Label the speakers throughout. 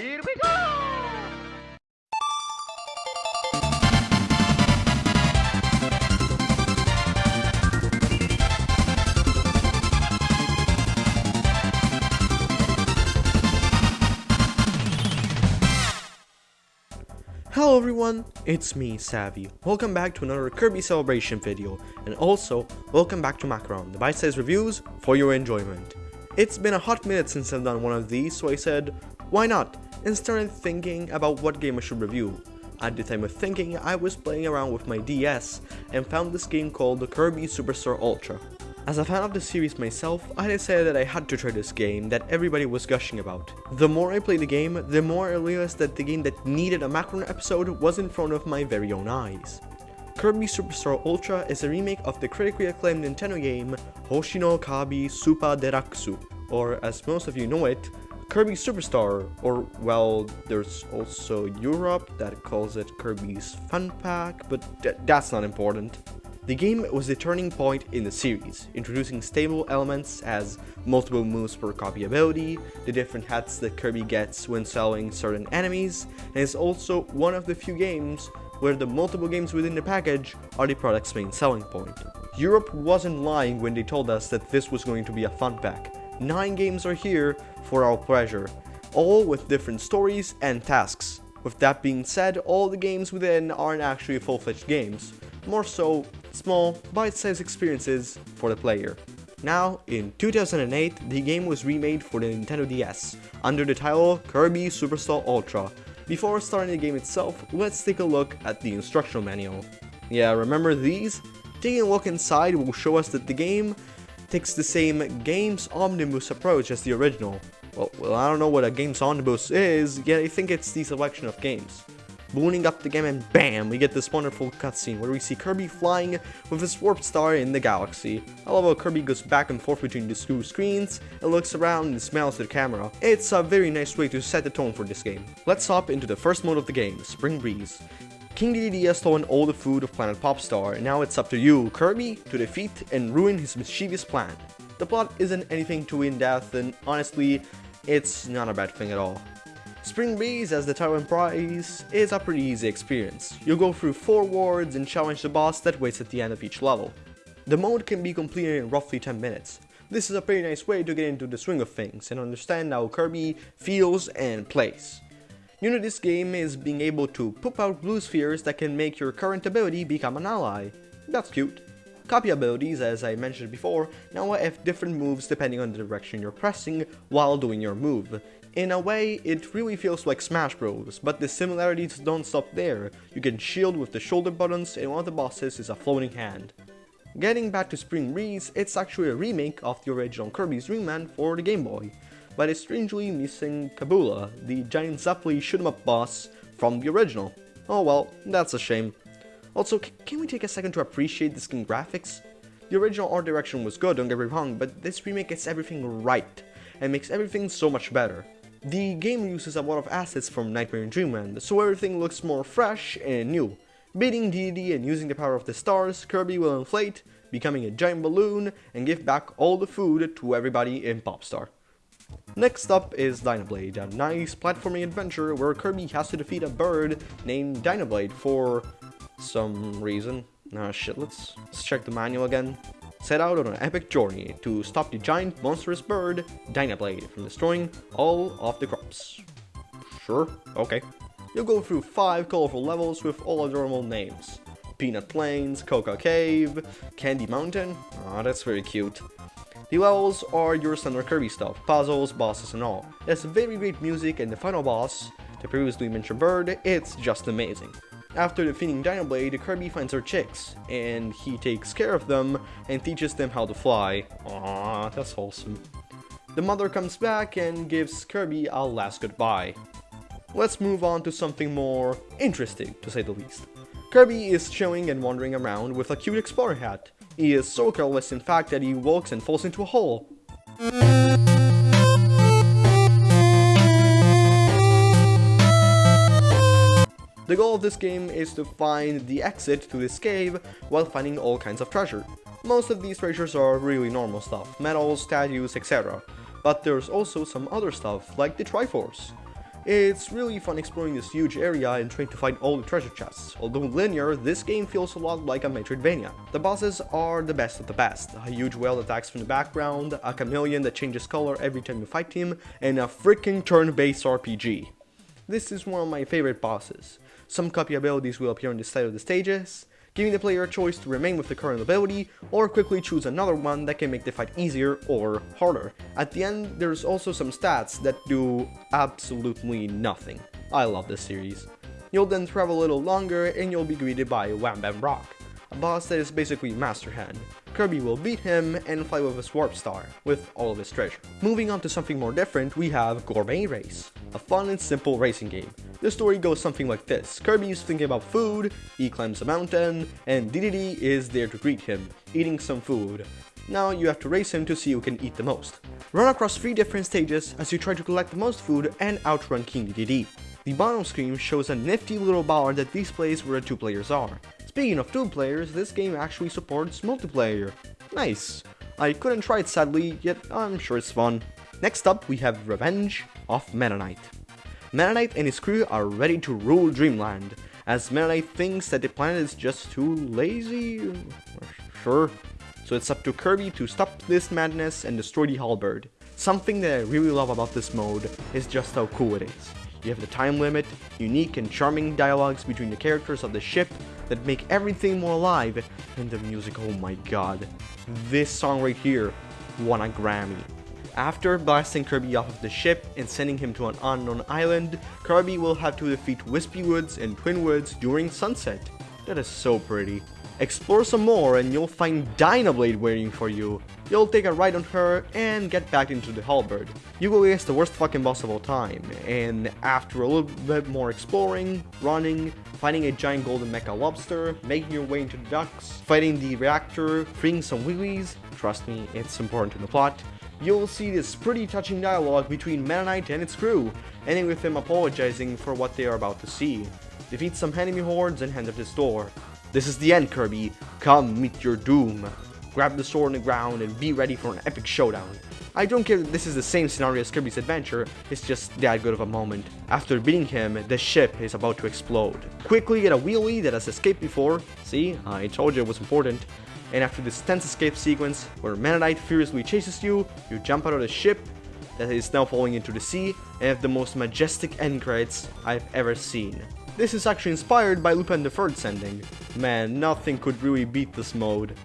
Speaker 1: Here we go!
Speaker 2: Hello everyone, it's me, Savvy. Welcome back to another Kirby Celebration video, and also, welcome back to Macron, the bite-sized reviews for your enjoyment. It's been a hot minute since I've done one of these, so I said, why not, and started thinking about what game I should review. At the time of thinking, I was playing around with my DS, and found this game called Kirby Superstar Ultra. As a fan of the series myself, I decided that I had to try this game that everybody was gushing about. The more I played the game, the more I realized that the game that needed a Macron episode was in front of my very own eyes. Kirby Superstar Ultra is a remake of the critically acclaimed Nintendo game Hoshino Kabi Supa Deraksu, or as most of you know it, Kirby Superstar, or well, there's also Europe that calls it Kirby's Fun Pack, but th that's not important. The game was the turning point in the series, introducing stable elements as multiple moves per copy ability, the different hats that Kirby gets when selling certain enemies, and is also one of the few games where the multiple games within the package are the product's main selling point. Europe wasn't lying when they told us that this was going to be a fun pack. 9 games are here for our pleasure, all with different stories and tasks. With that being said, all the games within aren't actually full-fledged games, more so small, bite-sized experiences for the player. Now, in 2008, the game was remade for the Nintendo DS, under the title Kirby Superstar Ultra. Before starting the game itself, let's take a look at the instructional manual. Yeah, remember these? Taking a look inside will show us that the game takes the same Games Omnibus approach as the original. Well, well, I don't know what a Games Omnibus is, yet I think it's the selection of games. Booting up the game and BAM! We get this wonderful cutscene where we see Kirby flying with his warp star in the galaxy. I love how Kirby goes back and forth between the two screens and looks around and smiles at the camera. It's a very nice way to set the tone for this game. Let's hop into the first mode of the game, Spring Breeze. King Dedede has stolen all the food of Planet Popstar, and now it's up to you, Kirby, to defeat and ruin his mischievous plan. The plot isn't anything too in-depth, and honestly, it's not a bad thing at all. Spring Breeze, as the title implies, is a pretty easy experience. You'll go through 4 wards and challenge the boss that waits at the end of each level. The mode can be completed in roughly 10 minutes. This is a pretty nice way to get into the swing of things and understand how Kirby feels and plays. New to this game is being able to poop out blue spheres that can make your current ability become an ally. That's cute. Copy abilities, as I mentioned before, now have different moves depending on the direction you're pressing while doing your move. In a way, it really feels like Smash Bros, but the similarities don't stop there. You can shield with the shoulder buttons and one of the bosses is a floating hand. Getting back to Spring Breeze, it's actually a remake of the original Kirby's Dream Land for the Game Boy but is strangely missing Kabula, the giant Zeppeli shoot 'em up boss from the original. Oh well, that's a shame. Also, can we take a second to appreciate the skin graphics? The original art direction was good, don't get me wrong, but this remake gets everything right, and makes everything so much better. The game uses a lot of assets from Nightmare in Dreamland, so everything looks more fresh and new. Beating Dedede and using the power of the stars, Kirby will inflate, becoming a giant balloon, and give back all the food to everybody in Popstar. Next up is Dynablade, a nice platforming adventure where Kirby has to defeat a bird named Dynablade for some reason. Ah shit, let's, let's check the manual again. Set out on an epic journey to stop the giant monstrous bird, Dynablade, from destroying all of the crops. Sure, okay. You'll go through 5 colorful levels with all adorable names. Peanut Plains, Cocoa Cave, Candy Mountain, ah oh, that's very cute, the levels are your standard Kirby stuff, puzzles, bosses and all. There's very great music and the final boss, the previously mentioned bird, it's just amazing. After defeating Dynablade, Kirby finds her chicks, and he takes care of them and teaches them how to fly. Aww, that's wholesome. The mother comes back and gives Kirby a last goodbye. Let's move on to something more interesting, to say the least. Kirby is chilling and wandering around with a cute explorer hat. He is so careless in fact that he walks and falls into a hole. The goal of this game is to find the exit to this cave while finding all kinds of treasure. Most of these treasures are really normal stuff, medals, statues, etc. But there's also some other stuff, like the Triforce. It's really fun exploring this huge area and trying to find all the treasure chests. Although linear, this game feels a lot like a Metroidvania. The bosses are the best of the best. A huge whale that attacks from the background, a chameleon that changes color every time you fight him, and a freaking turn-based RPG. This is one of my favorite bosses. Some copy abilities will appear on the side of the stages, giving the player a choice to remain with the current ability or quickly choose another one that can make the fight easier or harder. At the end, there's also some stats that do absolutely nothing. I love this series. You'll then travel a little longer and you'll be greeted by Wham Bam Rock, a boss that is basically Master Hand. Kirby will beat him and fly with his Warp Star, with all of his treasure. Moving on to something more different, we have Gourmet Race, a fun and simple racing game. The story goes something like this. Kirby is thinking about food, he climbs a mountain, and Dedede is there to greet him, eating some food. Now you have to race him to see who can eat the most. Run across three different stages as you try to collect the most food and outrun King Dedede. The bottom screen shows a nifty little bar that displays where the two players are. Speaking of two players, this game actually supports multiplayer. Nice. I couldn't try it sadly, yet I'm sure it's fun. Next up, we have Revenge of Meta Knight. Knight and his crew are ready to rule Dreamland, as Knight thinks that the planet is just too lazy? Sure. So it's up to Kirby to stop this madness and destroy the Halberd. Something that I really love about this mode is just how cool it is. You have the time limit, unique and charming dialogues between the characters of the ship that make everything more alive, and the music, oh my god. This song right here won a Grammy. After blasting Kirby off of the ship and sending him to an unknown island, Kirby will have to defeat Wispy Woods and Twin Woods during sunset. That is so pretty. Explore some more and you'll find Dynablade waiting for you. You'll take a ride on her and get back into the Halberd. Yugo is the worst fucking boss of all time, and after a little bit more exploring, running, finding a giant golden mecha lobster, making your way into the docks, fighting the reactor, freeing some wheelies, trust me, it's important to the plot, you'll see this pretty touching dialogue between Meta Knight and its crew, ending with him apologizing for what they are about to see. Defeat some enemy hordes and hand up this door. This is the end, Kirby. Come meet your doom. Grab the sword on the ground and be ready for an epic showdown. I don't care that this is the same scenario as Kirby's Adventure, it's just that good of a moment. After beating him, the ship is about to explode. Quickly get a wheelie that has escaped before, see, I told you it was important. And after this tense escape sequence, where Knight furiously chases you, you jump out of the ship that is now falling into the sea, and have the most majestic end credits I've ever seen. This is actually inspired by Lupin the Third's ending. Man, nothing could really beat this mode.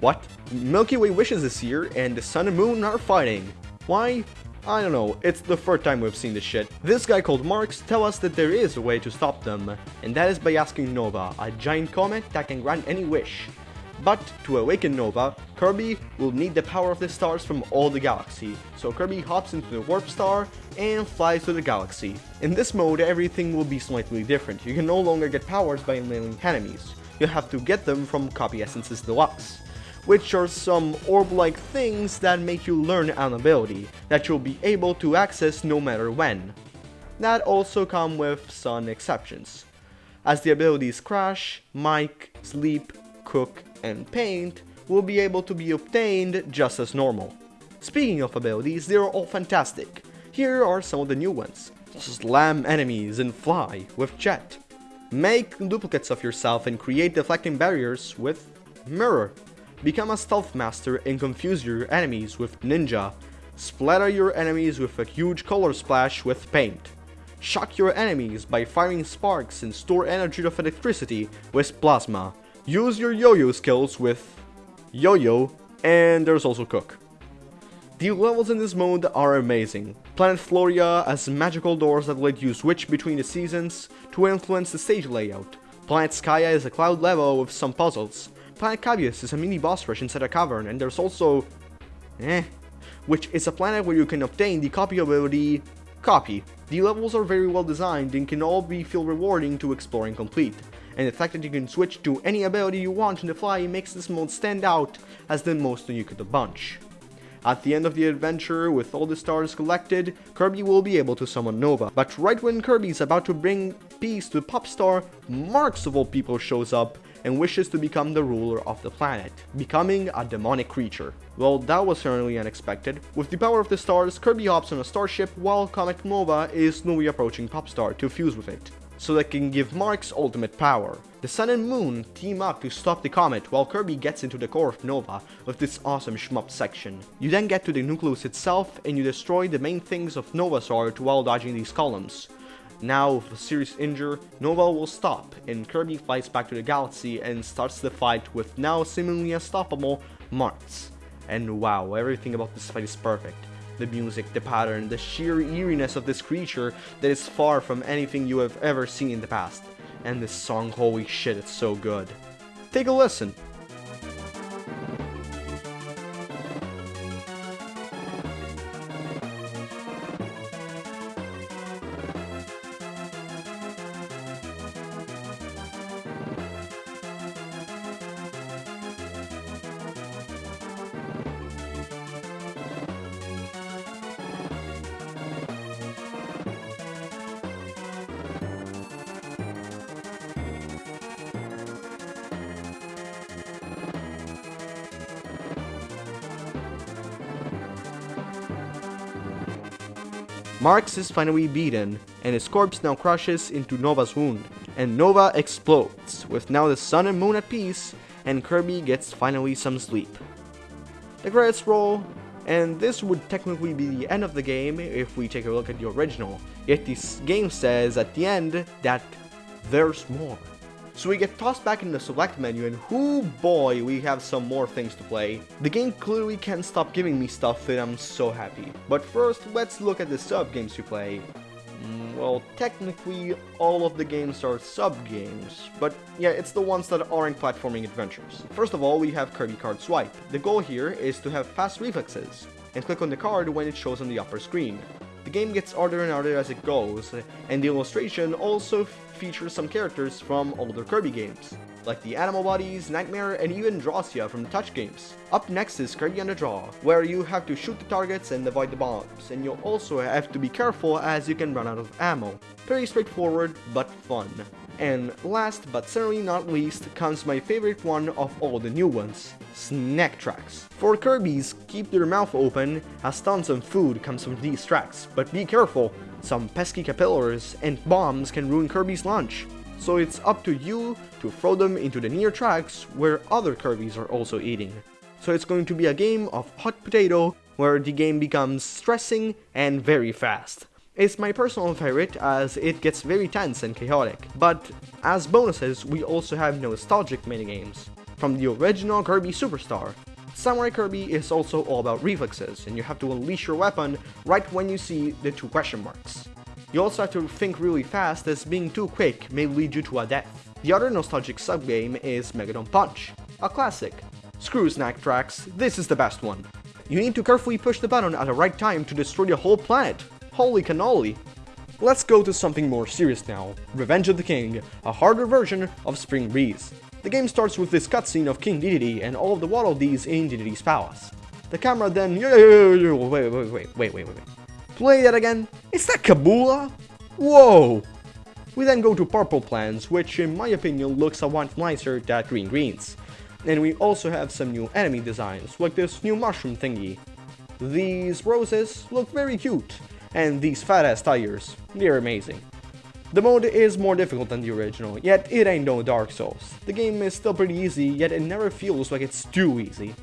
Speaker 2: What? Milky Way wishes this year, and the Sun and Moon are fighting. Why? I don't know, it's the third time we've seen this shit. This guy called Marx tell us that there is a way to stop them, and that is by asking Nova, a giant comet that can grant any wish. But to awaken Nova, Kirby will need the power of the stars from all the galaxy, so Kirby hops into the Warp Star and flies to the galaxy. In this mode, everything will be slightly different. You can no longer get powers by enabling enemies. You have to get them from Copy Essences Deluxe, which are some orb-like things that make you learn an ability that you'll be able to access no matter when. That also come with some exceptions, as the abilities Crash, Mike, Sleep, Cook, and Paint will be able to be obtained just as normal. Speaking of abilities, they are all fantastic. Here are some of the new ones. Slam enemies and fly with Jet. Make duplicates of yourself and create deflecting barriers with Mirror. Become a stealth master and confuse your enemies with Ninja. Splatter your enemies with a huge color splash with Paint. Shock your enemies by firing sparks and store energy of electricity with Plasma. Use your yo-yo skills with Yo-Yo, and there's also Cook. The levels in this mode are amazing. Planet Floria has magical doors that let you switch between the seasons to influence the stage layout. Planet Skya is a cloud level with some puzzles. Planet Cavios is a mini boss rush inside a cavern, and there's also... eh... which is a planet where you can obtain the copy ability... Copy. The levels are very well designed and can all be feel rewarding to explore and complete and the fact that you can switch to any ability you want on the fly makes this mode stand out as the most unique of the bunch. At the end of the adventure, with all the stars collected, Kirby will be able to summon Nova. But right when Kirby is about to bring peace to Popstar, Marx of all people shows up and wishes to become the ruler of the planet, becoming a demonic creature. Well, that was certainly unexpected. With the power of the stars, Kirby hops on a starship while Comet Nova is slowly approaching Popstar to fuse with it so they can give Marx ultimate power. The Sun and Moon team up to stop the comet while Kirby gets into the core of Nova with this awesome shmup section. You then get to the nucleus itself and you destroy the main things of Nova's art while dodging these columns. Now, with a serious injury, Nova will stop, and Kirby flies back to the galaxy and starts the fight with now seemingly unstoppable Marx. And wow, everything about this fight is perfect the music, the pattern, the sheer eeriness of this creature that is far from anything you have ever seen in the past. And this song, holy shit, it's so good. Take a listen. Marx is finally beaten, and his corpse now crushes into Nova's wound, and Nova explodes, with now the sun and moon at peace, and Kirby gets finally some sleep. The credits roll, and this would technically be the end of the game if we take a look at the original, yet this game says at the end that there's more. So we get tossed back in the select menu and whoo boy, we have some more things to play. The game clearly can't stop giving me stuff and I'm so happy. But first, let's look at the sub-games you play. Mm, well, technically, all of the games are sub-games, but yeah, it's the ones that aren't platforming adventures. First of all, we have Kirby Card Swipe. The goal here is to have fast reflexes, and click on the card when it shows on the upper screen. The game gets harder and harder as it goes, and the illustration also features some characters from older Kirby games, like the Animal Buddies, Nightmare, and even Drawcia from Touch games. Up next is Kirby on the Draw, where you have to shoot the targets and avoid the bombs, and you'll also have to be careful as you can run out of ammo. Pretty straightforward, but fun. And last but certainly not least comes my favorite one of all the new ones, snack tracks. For Kirby's, keep your mouth open as tons of food comes from these tracks, but be careful, some pesky capillaries and bombs can ruin Kirby's lunch. So it's up to you to throw them into the near tracks where other Kirbys are also eating. So it's going to be a game of hot potato where the game becomes stressing and very fast. It's my personal favorite as it gets very tense and chaotic, but as bonuses we also have nostalgic minigames. From the original Kirby Superstar, Samurai Kirby is also all about reflexes, and you have to unleash your weapon right when you see the two question marks. You also have to think really fast as being too quick may lead you to a death. The other nostalgic sub-game is Megaton Punch, a classic. Screw snack tracks, this is the best one. You need to carefully push the button at the right time to destroy the whole planet, Holy cannoli! Let's go to something more serious now, Revenge of the King, a harder version of Spring Breeze. The game starts with this cutscene of King Dedede and all of the Waddle Dees in Dedede's palace. The camera then... Wait, wait, wait, wait, wait, wait, wait. Play that again? Is that Kabula? Whoa! We then go to Purple Plants, which in my opinion looks a lot nicer than Green Greens. And we also have some new enemy designs, like this new mushroom thingy. These roses look very cute, and these fat ass tires, they're amazing. The mode is more difficult than the original, yet it ain't no Dark Souls. The game is still pretty easy, yet it never feels like it's too easy.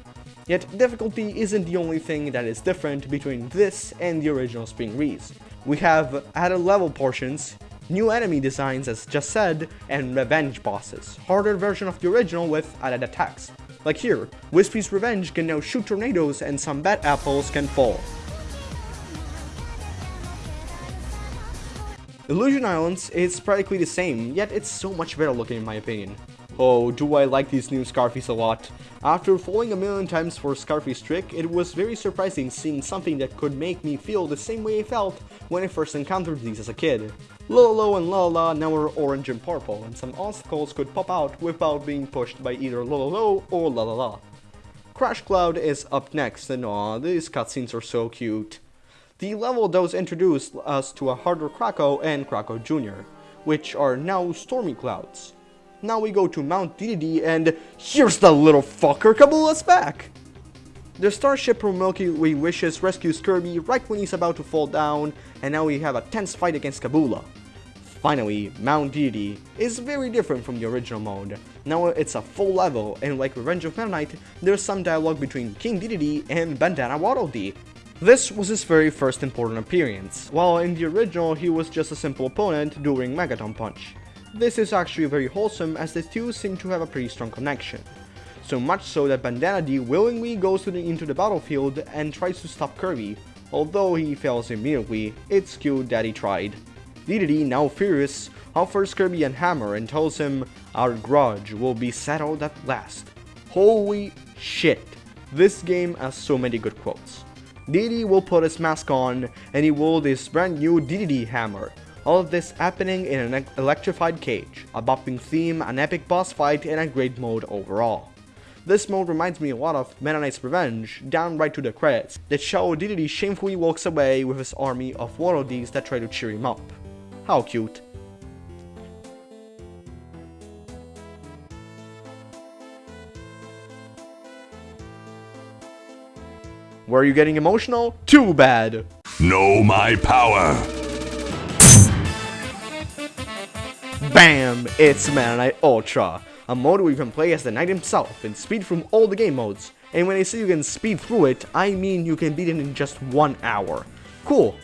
Speaker 2: Yet difficulty isn't the only thing that is different between this and the original Spring Breeze. We have added level portions, new enemy designs as just said, and revenge bosses, harder version of the original with added attacks. Like here, Wispy's Revenge can now shoot tornadoes and some bad apples can fall. Illusion Islands is practically the same, yet it's so much better looking in my opinion. Oh, do I like these new Scarfies a lot. After falling a million times for Scarfie's trick, it was very surprising seeing something that could make me feel the same way I felt when I first encountered these as a kid. Lolo and Lala now are orange and purple, and some obstacles could pop out without being pushed by either Lolo or La. Crash Cloud is up next, and aw, these cutscenes are so cute. The level does introduce us to a harder Kracko and Kracko Jr., which are now Stormy Clouds. Now we go to Mount Dedede and here's the little fucker, Kabula's back! The starship from Milky Way Wishes rescues Kirby right when he's about to fall down, and now we have a tense fight against Kabula. Finally, Mount Dedede is very different from the original mode. Now it's a full level, and like Revenge of Meta Knight, there's some dialogue between King Dedede and Bandana Waddle Dee. This was his very first important appearance, while in the original he was just a simple opponent during Megaton Punch. This is actually very wholesome as the two seem to have a pretty strong connection so much so that Bandana Dee willingly goes the, into the battlefield and tries to stop Kirby. Although he fails immediately, it's cute that he tried. Dedede, now furious, offers Kirby a hammer and tells him, our grudge will be settled at last. Holy shit, this game has so many good quotes. Dedede will put his mask on and he will this brand new Dedede hammer. All of this happening in an electrified cage, a bopping theme, an epic boss fight, and a great mode overall. This mode reminds me a lot of Meta Knight's Revenge, down right to the credits, that show Dedede shamefully walks away with his army of Waddle that try to cheer him up. How cute. Were you getting emotional? Too bad!
Speaker 1: Know my power!
Speaker 2: BAM! It's Meta Ultra! a mode where you can play as the knight himself and speed through all the game modes. And when I say you can speed through it, I mean you can beat it in just one hour. Cool.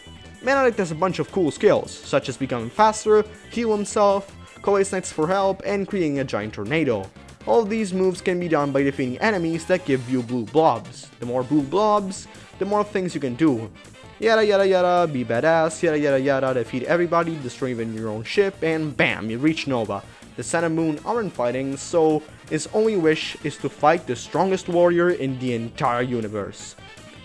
Speaker 2: Knight has a bunch of cool skills, such as becoming faster, heal himself, call his knights for help, and creating a giant tornado. All these moves can be done by defeating enemies that give you blue blobs. The more blue blobs, the more things you can do. Yada yada yada, be badass, yada yada yada, defeat everybody, destroy even your own ship, and bam, you reach Nova the Sun and Moon aren't fighting, so his only wish is to fight the strongest warrior in the entire universe.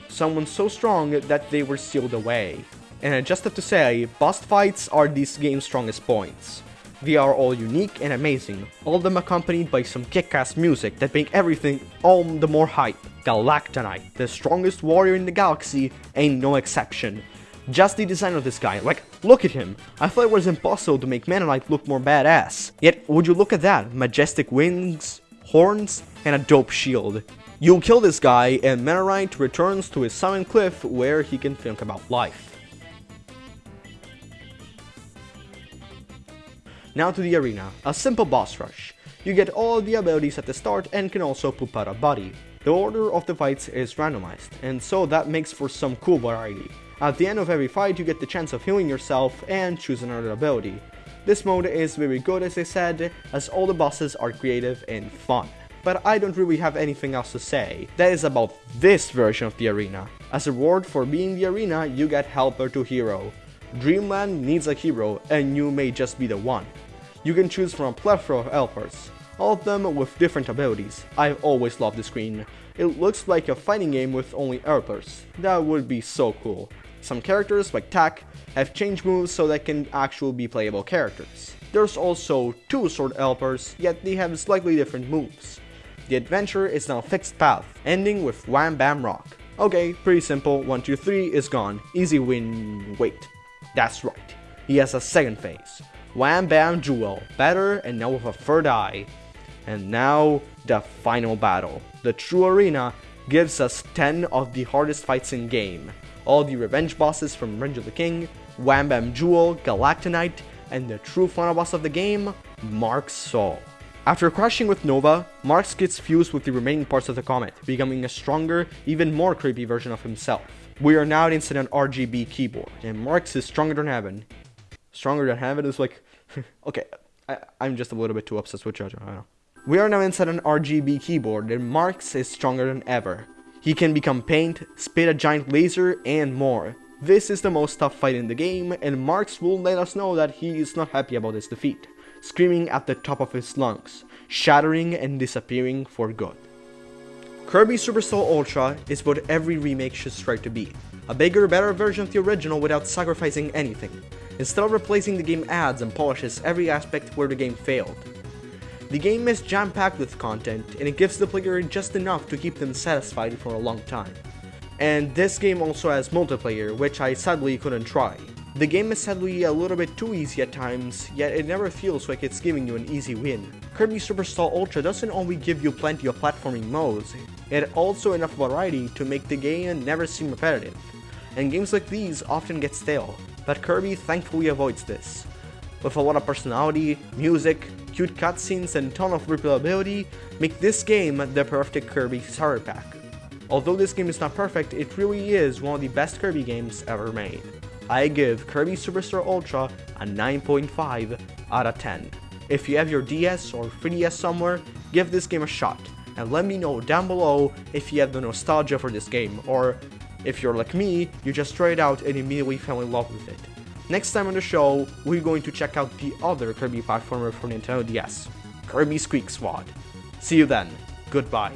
Speaker 2: Someone so strong that they were sealed away. And I just have to say, boss fights are this game's strongest points. They are all unique and amazing, all of them accompanied by some kick-ass music that make everything all the more hype. Galacta Knight, the strongest warrior in the galaxy, ain't no exception. Just the design of this guy, like, look at him. I thought it was impossible to make Knight look more badass. Yet, would you look at that, majestic wings, horns, and a dope shield. You kill this guy, and Knight returns to his summon cliff where he can think about life. Now to the arena, a simple boss rush. You get all the abilities at the start and can also poop out a body. The order of the fights is randomized, and so that makes for some cool variety. At the end of every fight you get the chance of healing yourself and choose another ability. This mode is very good as I said, as all the bosses are creative and fun. But I don't really have anything else to say. That is about this version of the arena. As a reward for being the arena, you get Helper to Hero. Dreamland needs a hero, and you may just be the one. You can choose from a plethora of helpers, all of them with different abilities. I've always loved the screen. It looks like a fighting game with only helpers. That would be so cool. Some characters, like TAC, have changed moves so they can actually be playable characters. There's also two sword helpers, yet they have slightly different moves. The adventure is now fixed path, ending with Wham Bam Rock. Okay, pretty simple, 1, 2, 3 is gone, easy win, wait, that's right, he has a second phase. Wham Bam Jewel, better and now with a third eye. And now, the final battle. The true arena gives us 10 of the hardest fights in game all the revenge bosses from Revenge of the King, Wham Bam Jewel, Galacta Knight, and the true final boss of the game, Marx Soul. After crashing with Nova, Marx gets fused with the remaining parts of the comet, becoming a stronger, even more creepy version of himself. We are now inside an RGB keyboard, and Marx is stronger than heaven. Stronger than heaven is like... okay, I, am just a little bit too obsessed with JoJo, I know. We are now inside an RGB keyboard, and Marx is stronger than ever. He can become paint, spit a giant laser, and more. This is the most tough fight in the game, and Marx will let us know that he is not happy about his defeat, screaming at the top of his lungs, shattering and disappearing for good. Kirby Superstar Ultra is what every remake should strive to be, a bigger, better version of the original without sacrificing anything. Instead of replacing the game adds and polishes every aspect where the game failed. The game is jam-packed with content, and it gives the player just enough to keep them satisfied for a long time. And this game also has multiplayer, which I sadly couldn't try. The game is sadly a little bit too easy at times, yet it never feels like it's giving you an easy win. Kirby Superstar Ultra doesn't only give you plenty of platforming modes, it also enough variety to make the game never seem repetitive. And games like these often get stale, but Kirby thankfully avoids this. With a lot of personality, music, cute cutscenes, and ton of replayability, make this game the perfect Kirby starter pack. Although this game is not perfect, it really is one of the best Kirby games ever made. I give Kirby Superstar Ultra a 9.5 out of 10. If you have your DS or 3DS somewhere, give this game a shot, and let me know down below if you have the nostalgia for this game, or if you're like me, you just tried it out and immediately fell in love with it. Next time on the show, we're going to check out the other Kirby platformer for Nintendo DS, Kirby Squeak Squad. See you then, goodbye.